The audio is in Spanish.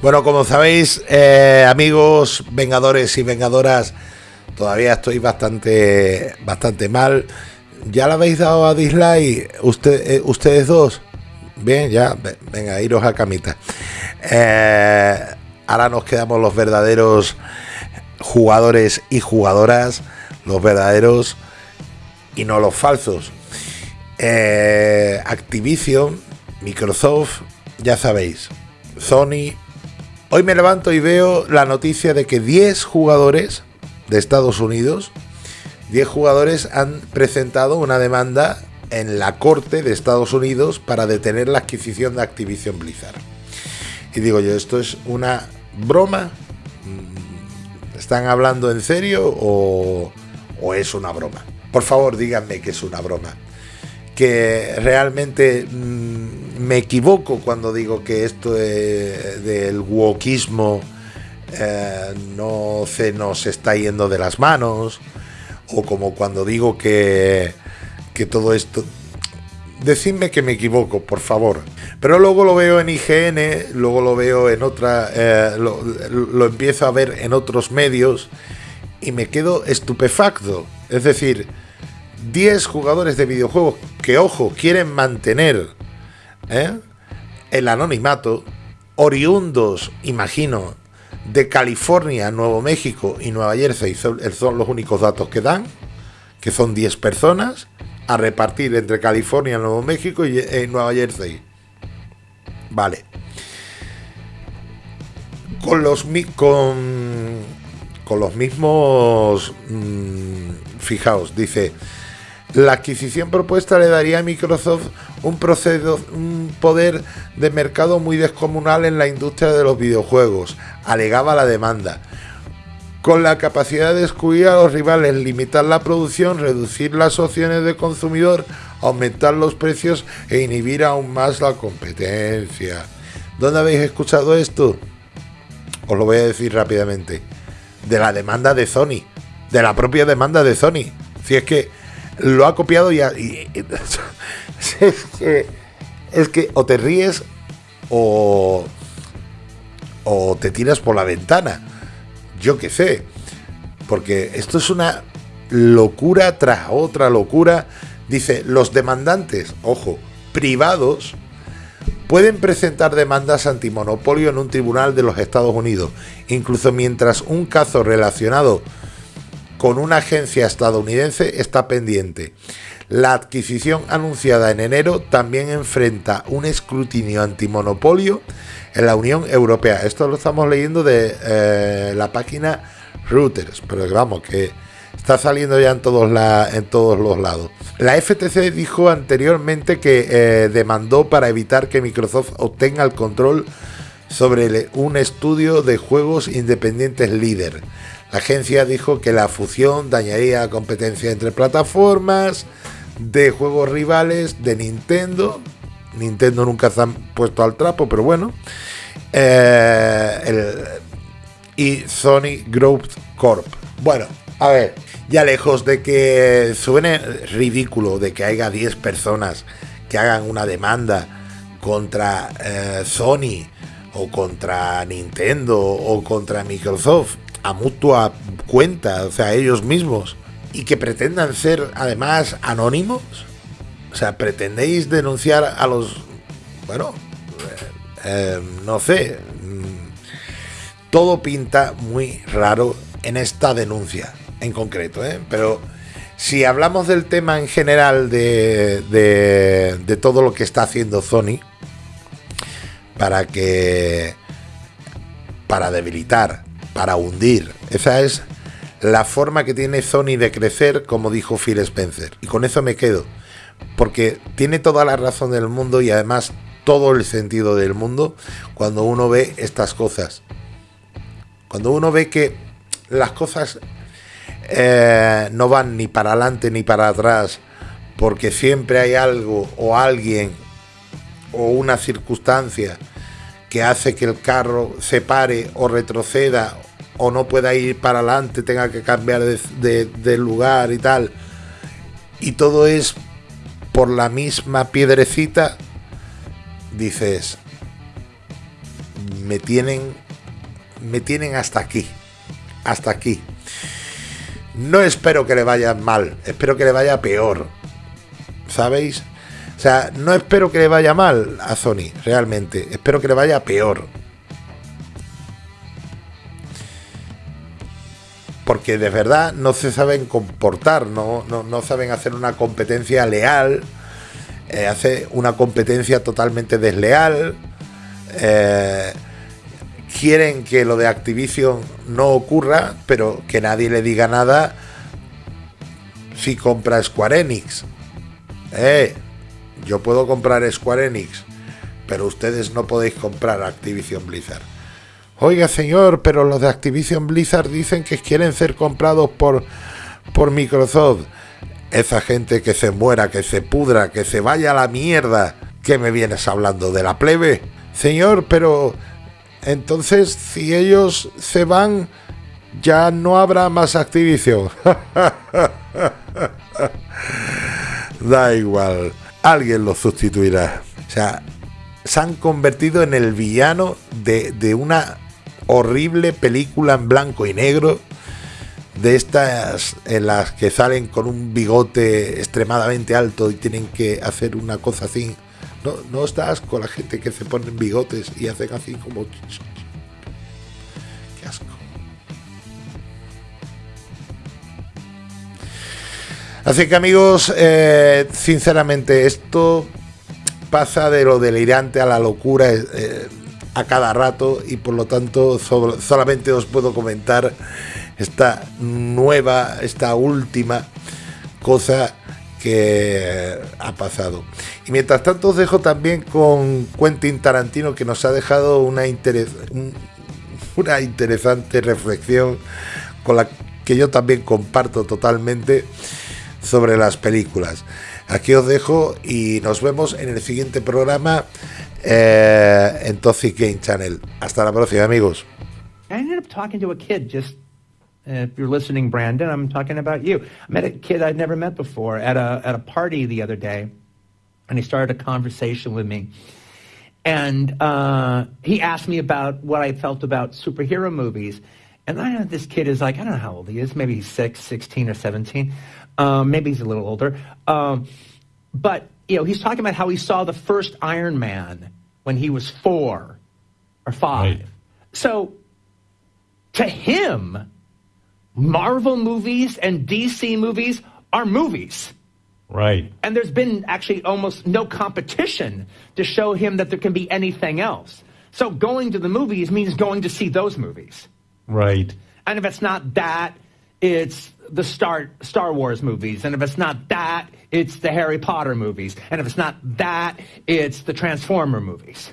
Bueno, como sabéis, eh, amigos, vengadores y vengadoras, todavía estoy bastante, bastante mal. ¿Ya le habéis dado a dislike usted, eh, ustedes dos? Bien, ya, venga, iros a camita. Eh, ahora nos quedamos los verdaderos jugadores y jugadoras, los verdaderos y no los falsos. Activision, Microsoft, ya sabéis, Sony, Hoy me levanto y veo la noticia de que 10 jugadores de Estados Unidos, 10 jugadores han presentado una demanda en la corte de Estados Unidos para detener la adquisición de Activision Blizzard. Y digo yo, ¿esto es una broma? ¿Están hablando en serio o, o es una broma? Por favor, díganme que es una broma. Que realmente mmm, me equivoco cuando digo que esto del wokismo eh, no se nos está yendo de las manos, o como cuando digo que, que todo esto... Decidme que me equivoco, por favor. Pero luego lo veo en IGN, luego lo veo en otra... Eh, lo, lo empiezo a ver en otros medios y me quedo estupefacto. Es decir, 10 jugadores de videojuegos que, ojo, quieren mantener ¿eh? el anonimato, oriundos, imagino, de California, Nuevo México y Nueva Jersey son, los únicos datos que dan, que son 10 personas, a repartir entre California, Nuevo México y eh, Nueva Jersey. Vale. Con los, con, con los mismos... Mmm, fijaos, dice la adquisición propuesta le daría a Microsoft un, poder de mercado muy descomunal en la industria de los videojuegos, alegaba la demanda con la capacidad de excluir a los rivales, limitar la producción, reducir las opciones de consumidor, aumentar los precios e inhibir aún más la competencia. ¿Dónde habéis escuchado esto? Os lo voy a decir rápidamente. De la demanda de Sony. De la propia demanda de Sony. Si es que lo ha copiado y, es, que, es que o te ríes o, o te tiras por la ventana. Yo qué sé. Porque esto es una locura tras otra locura. Dice, los demandantes, ojo, privados, pueden presentar demandas antimonopolio en un tribunal de los Estados Unidos, incluso mientras un caso relacionado con una agencia estadounidense está pendiente. La adquisición anunciada en enero también enfrenta un escrutinio antimonopolio en la Unión Europea. Esto lo estamos leyendo de eh, la página Reuters, pero vamos, que está saliendo ya en todos, los lados. La FTC dijo anteriormente que eh, demandó para evitar que Microsoft obtenga el control sobre un estudio de juegos independientes líder. La agencia dijo que la fusión dañaría la competencia entre plataformas de juegos rivales de Nintendo. Nintendo nunca se han puesto al trapo, pero bueno. Eh, y Sony Group Corp. Bueno, a ver, ya lejos de que suene ridículo de que haya 10 personas que hagan una demanda contra eh, Sony o contra Nintendo o contra Microsoft a mutua cuenta, o sea, ellos mismos, y que pretendan ser además anónimos. O sea, pretendéis denunciar a los... Bueno, eh, no sé. Mm, todo pinta muy raro en esta denuncia en concreto, ¿eh? Pero si hablamos del tema en general de, de, de todo lo que está haciendo Sony para que... para debilitar para hundir. Esa es la forma que tiene Sony de crecer, como dijo Phil Spencer. Y con eso me quedo. Porque tiene toda la razón del mundo y además todo el sentido del mundo cuando uno ve estas cosas. Cuando uno ve que las cosas eh, no van ni para adelante ni para atrás, porque siempre hay algo o alguien o una circunstancia que hace que el carro se pare o retroceda o no pueda ir para adelante, tenga que cambiar de, lugar y tal, y todo es por la misma piedrecita, dices, me tienen, me tienen hasta aquí, hasta aquí. No espero que le vaya mal, espero que le vaya peor, ¿sabéis? O sea, no espero que le vaya mal a Sony, realmente, espero que le vaya peor. Porque de verdad no se saben comportar, no, no, saben hacer una competencia leal, eh, hace una competencia totalmente desleal. Eh, quieren que lo de Activision no ocurra, pero que nadie le diga nada si compra Square Enix. Eh, yo puedo comprar Square Enix, pero ustedes no podéis comprar Activision Blizzard. Oiga, señor, pero los de Activision Blizzard dicen que quieren ser comprados por, por Microsoft. Esa gente que se muera, que se pudra, que se vaya a la mierda. ¿Qué me vienes hablando de la plebe? Señor, pero entonces si ellos se van, ya no habrá más Activision. da igual, alguien lo sustituirá. O sea, se han convertido en el villano de, de una horrible película en blanco y negro de estas en las que salen con un bigote extremadamente alto y tienen que hacer una cosa así. No, no estás con la gente que se ponen bigotes y hacen así como... Qué asco. Así que amigos, eh, sinceramente esto pasa de lo delirante a la locura. Eh, a cada rato y por lo tanto solamente os puedo comentar esta nueva, esta última cosa que ha pasado. Y mientras tanto os dejo también con Quentin Tarantino que nos ha dejado una, una interesante reflexión con la que yo también comparto totalmente sobre las películas. Aquí os dejo y nos vemos en el siguiente programa eh, en Toxic Game Channel. Hasta la próxima, amigos. I ended up talking to a kid just. Uh, if you're listening, Brandon, I'm talking about you. I met a kid I'd never met before at a at a party the other day, and he started a conversation with me. And uh, he asked me about what I felt about superhero movies. And I know this kid is like, I don't know how old he is. Maybe he's six, 16 or 17. Um, maybe he's a little older. Um, but, you know, he's talking about how he saw the first Iron Man when he was four or five. Right. So to him, Marvel movies and DC movies are movies. Right. And there's been actually almost no competition to show him that there can be anything else. So going to the movies means going to see those movies. Right. And if it's not that, it's the Star Star Wars movies, and if it's not that, it's the Harry Potter movies, and if it's not that, it's the Transformer movies.